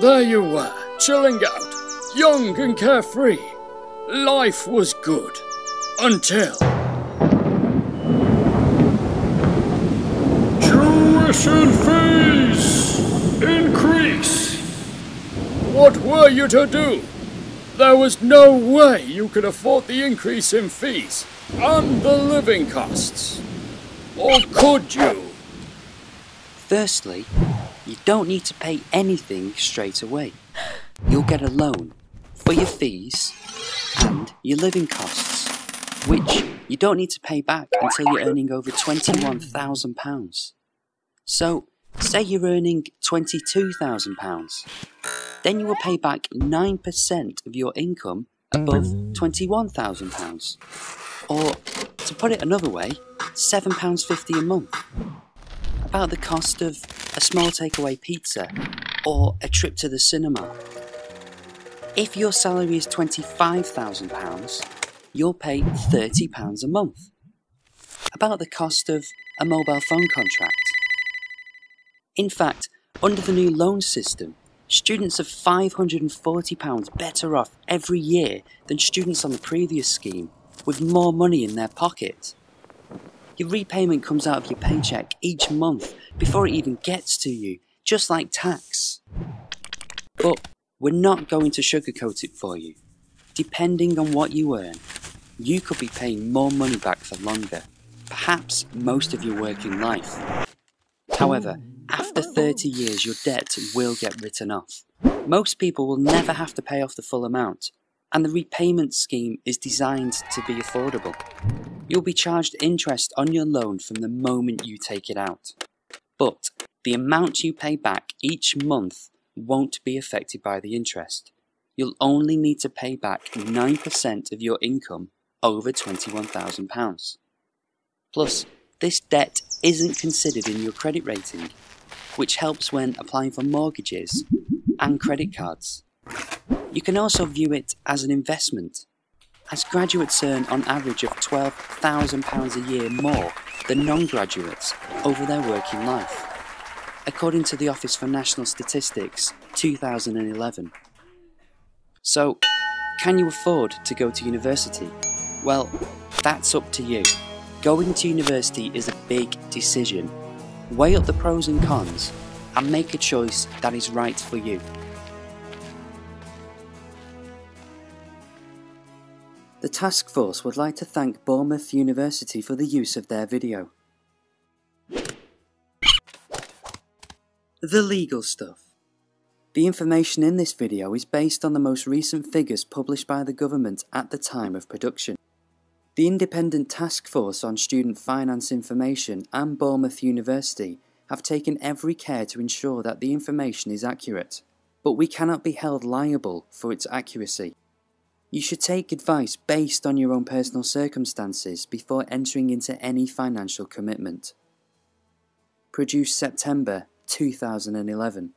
there you were, chilling out, young and carefree. Life was good. Until. Tuition fees increase. What were you to do? There was no way you could afford the increase in fees and the living costs. Or could you? Firstly, you don't need to pay anything straight away. You'll get a loan for your fees and your living costs, which you don't need to pay back until you're earning over £21,000. So, say you're earning £22,000, then you will pay back 9% of your income above £21,000. Or, to put it another way, £7.50 a month. About the cost of a small takeaway pizza or a trip to the cinema. If your salary is £25,000, you'll pay £30 a month. About the cost of a mobile phone contract. In fact, under the new loan system, students are £540 better off every year than students on the previous scheme, with more money in their pocket. Your repayment comes out of your paycheck each month before it even gets to you, just like tax. But we're not going to sugarcoat it for you. Depending on what you earn, you could be paying more money back for longer, perhaps most of your working life. However, after 30 years, your debt will get written off. Most people will never have to pay off the full amount, and the repayment scheme is designed to be affordable. You'll be charged interest on your loan from the moment you take it out. But the amount you pay back each month won't be affected by the interest. You'll only need to pay back 9% of your income over £21,000. Plus, this debt isn't considered in your credit rating, which helps when applying for mortgages and credit cards. You can also view it as an investment, as graduates earn on average of £12,000 a year more than non-graduates over their working life, according to the Office for National Statistics 2011. So, can you afford to go to university? Well, that's up to you. Going to university is a big decision. Weigh up the pros and cons and make a choice that is right for you. The task force would like to thank Bournemouth University for the use of their video. The legal stuff. The information in this video is based on the most recent figures published by the government at the time of production. The Independent Task Force on Student Finance Information and Bournemouth University have taken every care to ensure that the information is accurate, but we cannot be held liable for its accuracy. You should take advice based on your own personal circumstances before entering into any financial commitment. Produced September 2011.